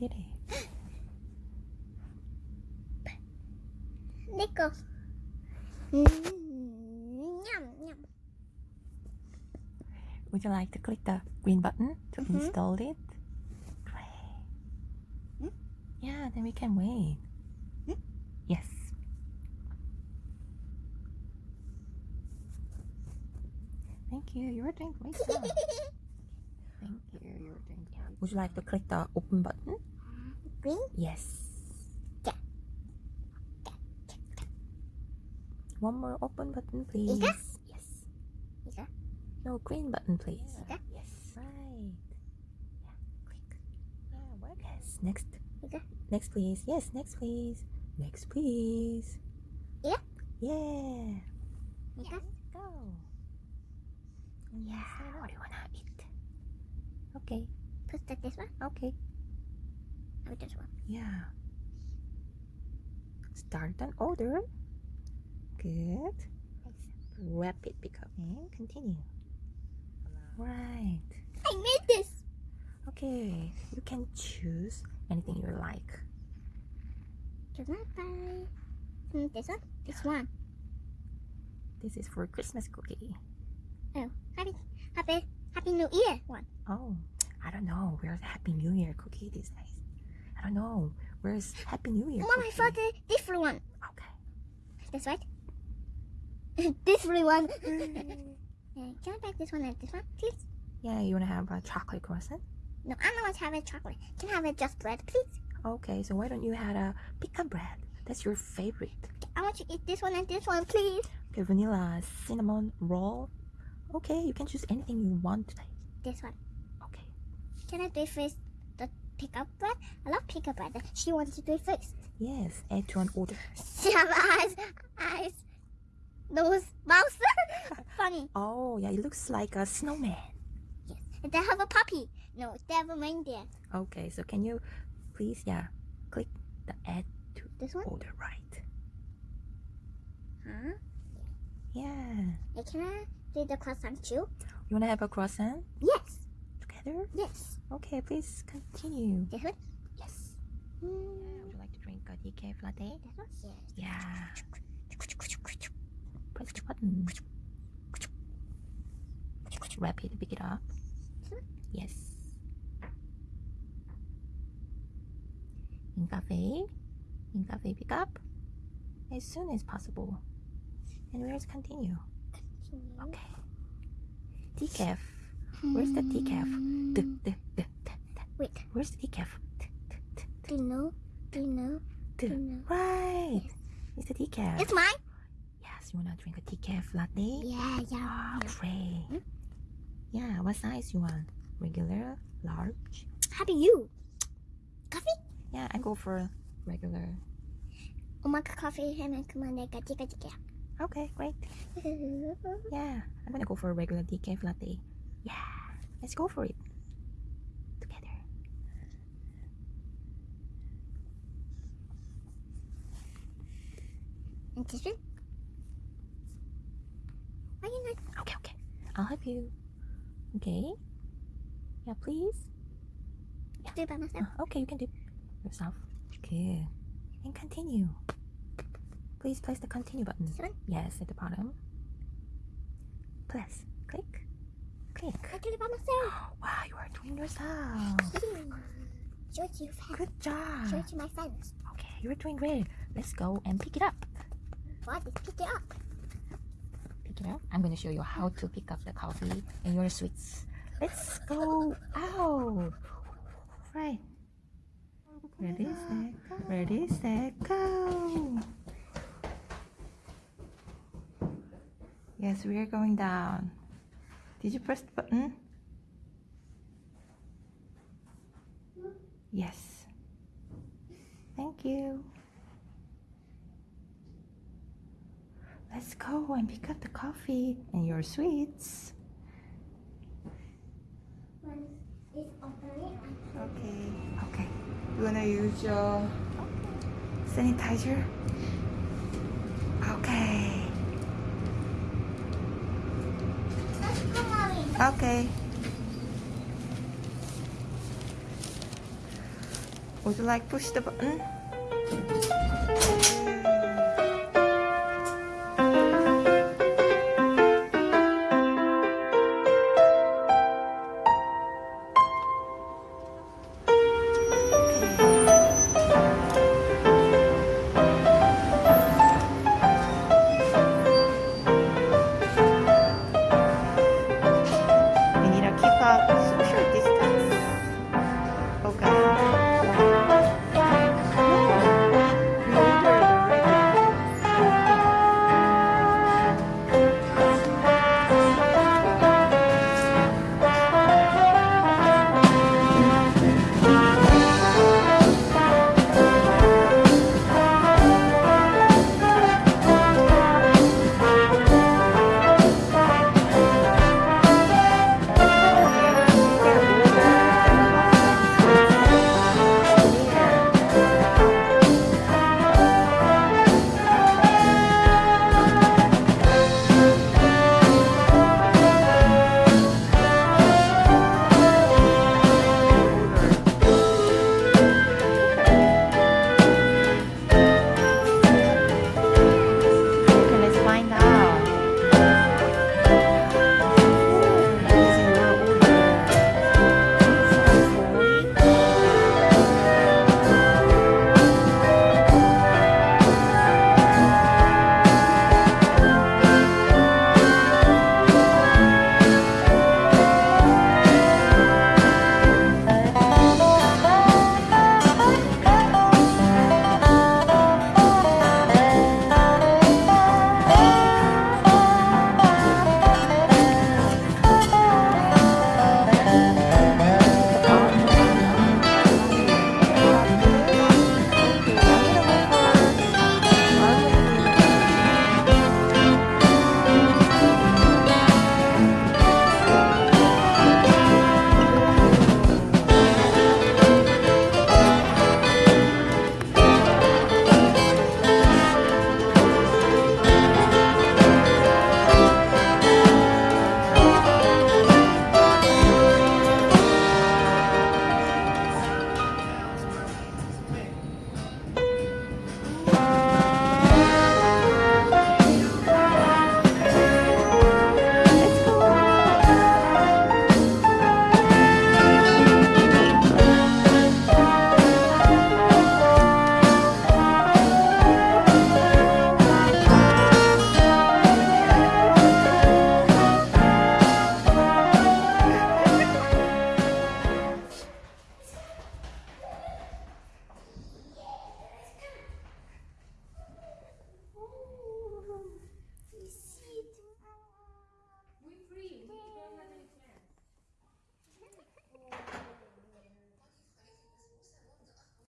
tere. Would you like to click the green button to mm -hmm. install it? Great. Mm? Yeah, then we can wait. Mm? Yes. Thank you. You're doing great. Thank you. You're doing great. Would you like to click the open button? Green? Yes. One more open button, please. Ika? Yes. Ika? No, green button, please. Ika? Yes. Right. Yeah, Click. Yeah, what? Yes, next. Ika? Next, please. Yes, next, please. Next, please. Ika? Yeah. Ika? Go. Yeah, what do you wanna eat? Okay. Put that this one? Okay. This one? Yeah. Start an order. Good. Rapid and continue. Right. I made this! Okay. You can choose anything you like. Can I buy mm, this one? This one. This is for Christmas cookie. Oh, happy, happy, happy New Year one. Oh, I don't know. Where's the Happy New Year cookie these days? I don't know. Where's Happy New Year Mom, I cookie? saw the different one. Okay. That's right. different one. Uh, can I buy this one and this one, please? Yeah, you wanna have a chocolate croissant? No, I don't want to have a chocolate. Can I have a just bread, please? Okay, so why don't you have a pecan bread? That's your favorite. I want to eat this one and this one, please. Okay, vanilla cinnamon roll. Okay, you can choose anything you want today. This one. Okay. Can I do first? Pickup bread? I love pickup bread. She wants to do it first. Yes, add to an order. She have eyes, eyes, nose, mouth. Funny. Oh, yeah, it looks like a snowman. Yes. And they have a puppy. No, they have a reindeer. Okay, so can you please, yeah, click the add to This one? order right. Huh? Yeah. And can I do the croissant too? You wanna have a croissant Yes. Together? Yes. Okay, please continue. This one? Yes. Mm, Would you like to drink a decaf latte? this one? Yes. Yeah. Press the button. Rapid, pick it up. Yes. In cafe. In cafe, pick up. As soon as possible. And where's continue? Okay. Decaf. Where's the decaf? Wait. Where's the decaf? Do you know? Do you know? Do you know? Right. It's the decaf. It's mine. Yes, you wanna drink a decaf latte? Yeah, yeah. Ah, oh, great. Hmm? Yeah, what size you want? Regular, large? How do you? Coffee? Yeah, I go for regular. Oh, I'll coffee and come on like a decaf. Okay, great. yeah, I'm gonna go for a regular decaf latte. Yeah, let's go for it. Together. This one? Why you not? Okay, okay. I'll help you. Okay. Yeah, please. Do it by myself? Uh, okay, you can do it yourself. Good. And continue. Please press the continue button. This one? Yes, at the bottom. Press. Click. Click. I do it by myself. Wow, you are doing yourself. Show it to your friends. Good job. Show it to my friends. Okay, you're doing great. Let's go and pick it up. What? Pick it up. Pick it up. I'm going to show you how to pick up the coffee and your sweets. Let's go out. Right. Ready, set, ready, set, go. Yes, we are going down. Did you press the button? Yes. Thank you. Let's go and pick up the coffee and your sweets. Okay. Okay. You wanna use your sanitizer? Okay. Come on. Okay. Would you like push the button?